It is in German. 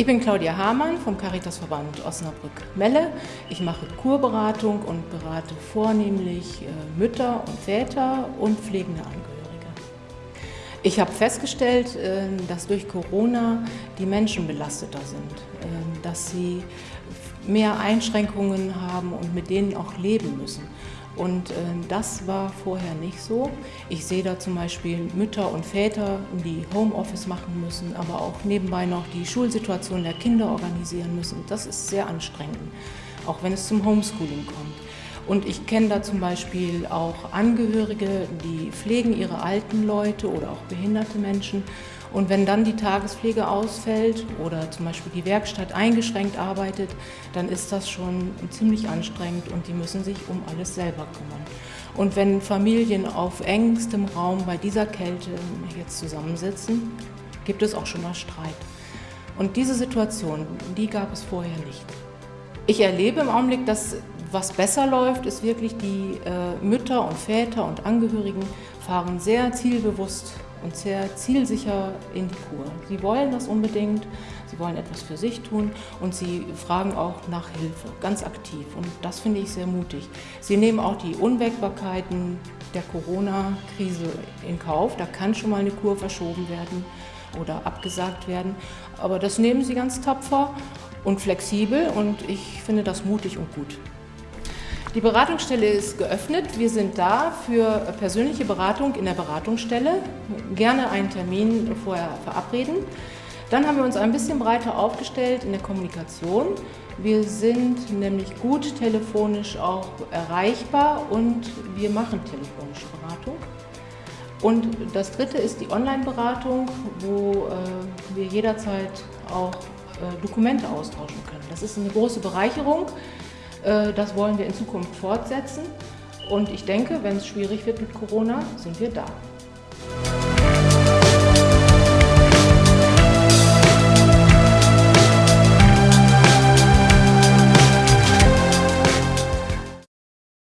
Ich bin Claudia Hamann vom Caritasverband Osnabrück-Melle. Ich mache Kurberatung und berate vornehmlich äh, Mütter und Väter und pflegende Angehörige. Ich habe festgestellt, äh, dass durch Corona die Menschen belasteter sind, äh, dass sie mehr Einschränkungen haben und mit denen auch leben müssen. Und äh, das war vorher nicht so. Ich sehe da zum Beispiel Mütter und Väter, die Homeoffice machen müssen, aber auch nebenbei noch die Schulsituation der Kinder organisieren müssen. Das ist sehr anstrengend, auch wenn es zum Homeschooling kommt. Und ich kenne da zum Beispiel auch Angehörige, die pflegen ihre alten Leute oder auch behinderte Menschen. Und wenn dann die Tagespflege ausfällt oder zum Beispiel die Werkstatt eingeschränkt arbeitet, dann ist das schon ziemlich anstrengend und die müssen sich um alles selber kümmern. Und wenn Familien auf engstem Raum bei dieser Kälte jetzt zusammensitzen, gibt es auch schon mal Streit. Und diese Situation, die gab es vorher nicht. Ich erlebe im Augenblick, dass was besser läuft, ist wirklich die äh, Mütter und Väter und Angehörigen fahren sehr zielbewusst und sehr zielsicher in die Kur. Sie wollen das unbedingt, sie wollen etwas für sich tun und sie fragen auch nach Hilfe, ganz aktiv. Und das finde ich sehr mutig. Sie nehmen auch die Unwägbarkeiten der Corona-Krise in Kauf. Da kann schon mal eine Kur verschoben werden oder abgesagt werden. Aber das nehmen sie ganz tapfer und flexibel und ich finde das mutig und gut. Die Beratungsstelle ist geöffnet. Wir sind da für persönliche Beratung in der Beratungsstelle. Gerne einen Termin vorher verabreden. Dann haben wir uns ein bisschen breiter aufgestellt in der Kommunikation. Wir sind nämlich gut telefonisch auch erreichbar und wir machen telefonische Beratung. Und das dritte ist die Online-Beratung, wo äh, wir jederzeit auch äh, Dokumente austauschen können. Das ist eine große Bereicherung. Äh, das wollen wir in Zukunft fortsetzen. Und ich denke, wenn es schwierig wird mit Corona, sind wir da.